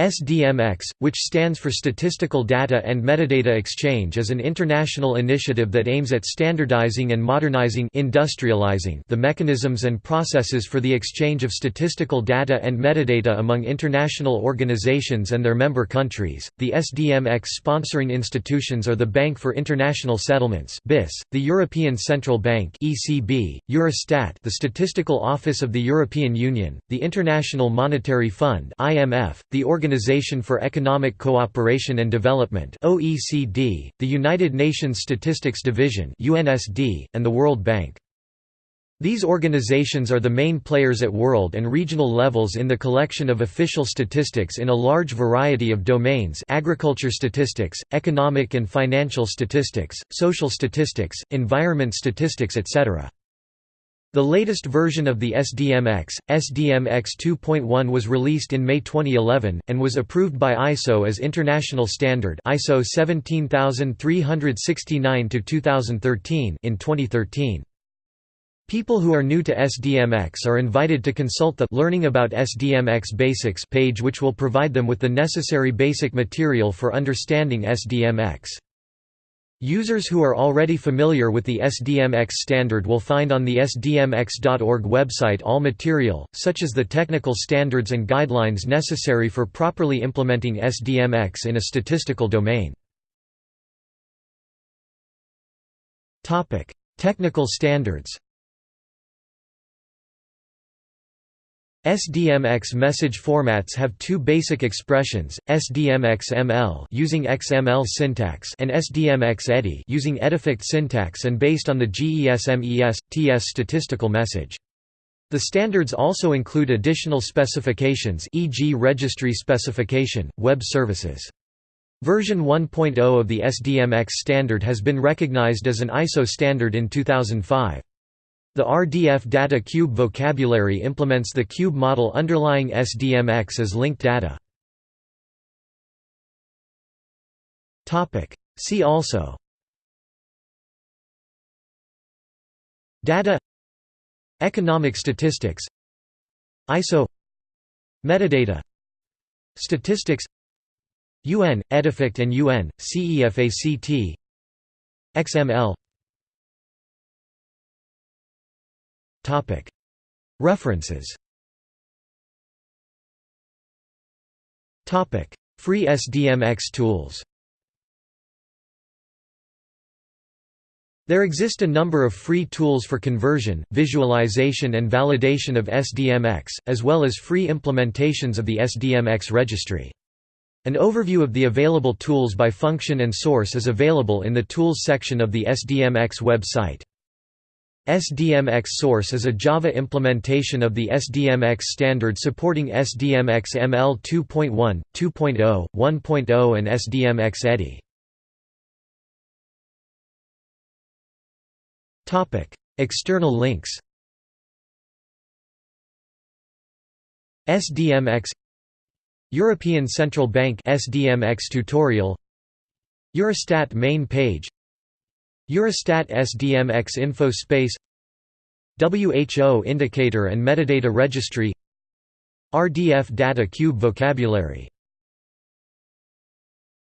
SDMX, which stands for Statistical Data and Metadata Exchange is an international initiative that aims at standardizing and modernizing industrializing the mechanisms and processes for the exchange of statistical data and metadata among international organizations and their member countries. The SDMX sponsoring institutions are the Bank for International Settlements (BIS), the European Central Bank (ECB), Eurostat, the Statistical Office of the European Union, the International Monetary Fund (IMF), the Organization for Economic Cooperation and Development (OECD), the United Nations Statistics Division (UNSD), and the World Bank. These organizations are the main players at world and regional levels in the collection of official statistics in a large variety of domains agriculture statistics, economic and financial statistics, social statistics, environment statistics etc. The latest version of the SDMX, SDMX 2.1 was released in May 2011, and was approved by ISO as International Standard ISO 17369-2013 in 2013. People who are new to SDMX are invited to consult the Learning about SDMX Basics page which will provide them with the necessary basic material for understanding SDMX. Users who are already familiar with the SDMX standard will find on the sdmx.org website all material, such as the technical standards and guidelines necessary for properly implementing SDMX in a statistical domain. Technical standards SDMX message formats have two basic expressions, SDMX-ML using XML syntax and SDMX-EDI using EDIFACT syntax and based on the GESMES-TS statistical message. The standards also include additional specifications e.g. registry specification, web services. Version 1.0 of the SDMX standard has been recognized as an ISO standard in 2005. The RDF data cube vocabulary implements the cube model underlying SDMX as linked data. See also. Data. Economic statistics. ISO Metadata. Statistics. UN, EDIFACT and UN, CEFACT XML References Free SDMX tools There exist a number of free tools for conversion, visualization and validation of SDMX, as well as free implementations of the SDMX registry. An overview of the available tools by function and source is available in the Tools section of the SDMX website. SDMX Source is a Java implementation of the SDMX standard supporting SDMX ML 2.1, 2.0, 1.0 and SDMX EDI. External links. SDMX European Central Bank SDMX tutorial. Eurostat main page Eurostat SDMX Info Space WHO Indicator and Metadata Registry RDF Data Cube Vocabulary